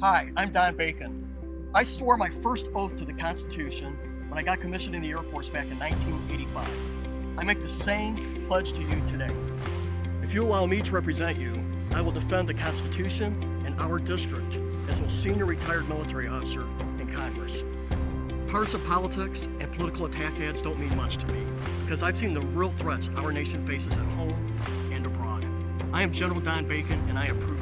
Hi, I'm Don Bacon. I swore my first oath to the Constitution when I got commissioned in the Air Force back in 1985. I make the same pledge to you today. If you allow me to represent you, I will defend the Constitution and our district as a senior retired military officer in Congress. Partisan politics and political attack ads don't mean much to me because I've seen the real threats our nation faces at home and abroad. I am General Don Bacon and I approve.